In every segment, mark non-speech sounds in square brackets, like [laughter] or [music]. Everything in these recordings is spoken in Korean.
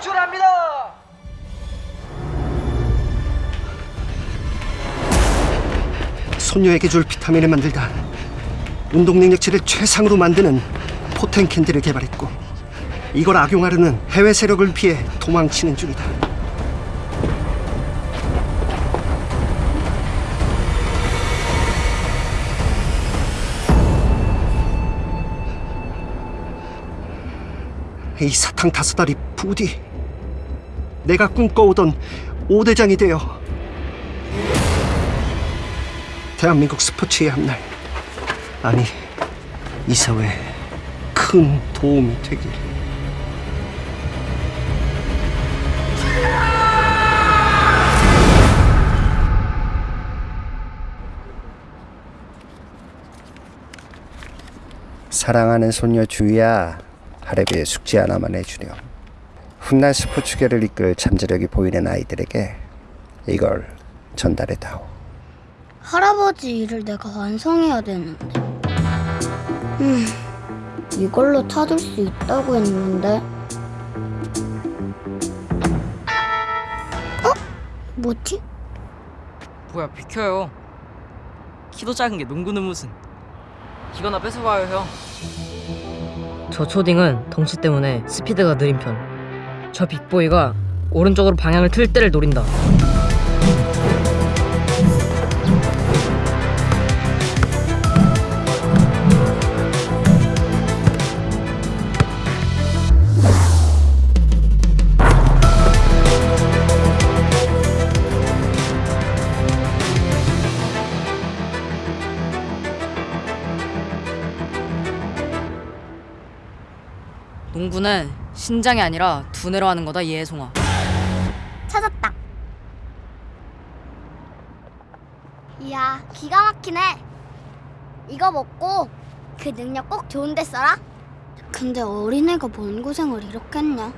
진출합니다. 손녀에게 줄 비타민을 만들다 운동 능력치를 최상으로 만드는 포텐캔디를 개발했고 이걸 악용하려는 해외 세력을 피해 도망치는 중이다. 이 사탕 다섯 알이 부디 내가 꿈꿔오던 오대장이 되어 대한민국 스포츠의 한날 아니 이 사회에 큰 도움이 되길. 사랑하는 손녀 주희야 하레비에 숙제 하나만 해주렴 훗날 스포츠계를 이끌 잠재력이 보이는 아이들에게 이걸 전달해다오 할아버지 일을 내가 완성해야 되는데. 음, 이걸로 찾을 수 있다고 했는데. 어? 뭐지? 뭐야 비켜요 키도 작은 게 농구는 무슨 이거나 뺏어봐요 형 저 초딩은 덩치 때문에 스피드가 느린 편. 저 빅보이가 오른쪽으로 방향을 틀 때를 노린다. 농구는 신장이 아니라 두뇌로 하는 거다 예송아 찾았다. 이야, 기가 막히네. 이거 먹고 그 능력 꼭 좋은 데 써라. 근데 어린애가 뭔 고생을 이렇게 했냐?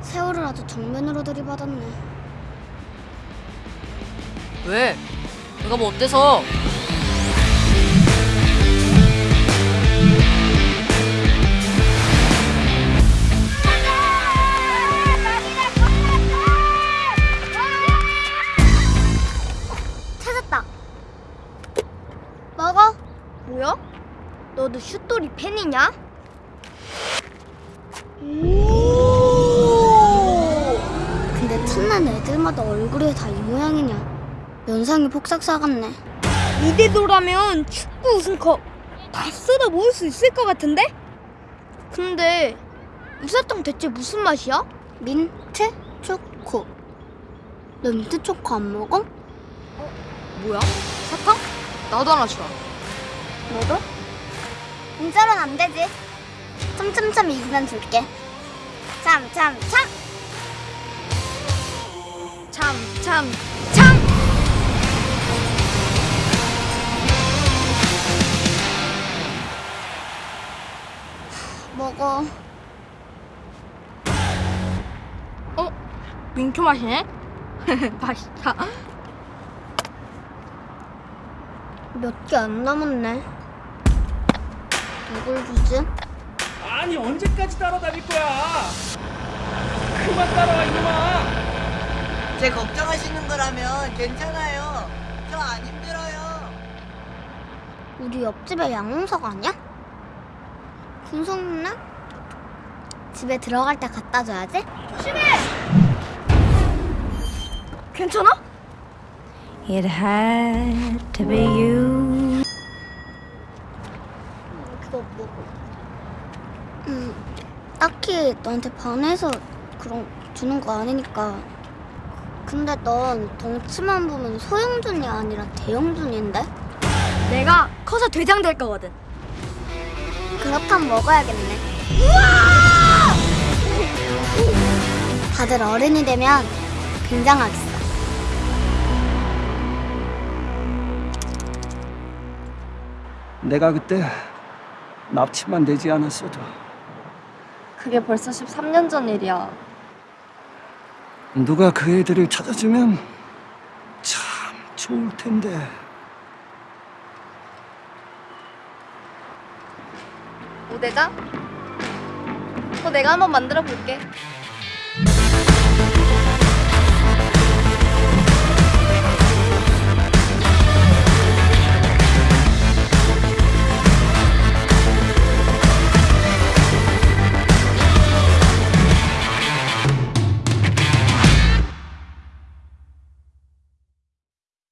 세월을 아주 정면으로 들이받았네. 왜? 내가 뭐 어때서 뭐야? 너도 슛돌이 팬이냐? 근데 틈난 애들마다 얼굴이 다 이 모양이냐? 면상이 폭삭 사갔네. 이대로라면 축구 우승컵 다 쓸어 모을 수 있을 것 같은데? 근데 우사탕 대체 무슨 맛이야? 민트 초코. 너 민트 초코 안 먹어? 뭐야? 사탕? 나도 하나 주라 너도? 공짜로는 안 되지. 참참참 이기면 줄게. 참참참. 참참 참! 먹어. 민초 맛이네? [laughs] 맛있다 몇 개 안 남았네. 누굴 주지? 아니 언제까지 따라다닐 거야? 그만 따라와 이놈아. 제 걱정하시는 거라면 괜찮아요. 저 안 힘들어요. 우리 옆집에 양홍석 아니야? 군석 누나? 집에 들어갈 때 갖다 줘야지. 괜찮아? It had to be you. 그거 먹어. 음, 딱히 너한테 반해서 그런 주는 거 아니니까. 근데 넌 덩치만 보면 소형준이 아니라 대형준인데? 내가 커서 대장 될 거거든 그렇다면 먹어야겠네. 다들 어른이 되면 굉장하겠어. 내가 그때 납치만 되지 않았어도 그게 벌써 13년 전 일이야 누가 그 애들을 찾아주면 참 좋을 텐데. 오대장? 어 내가 한번 만들어 볼게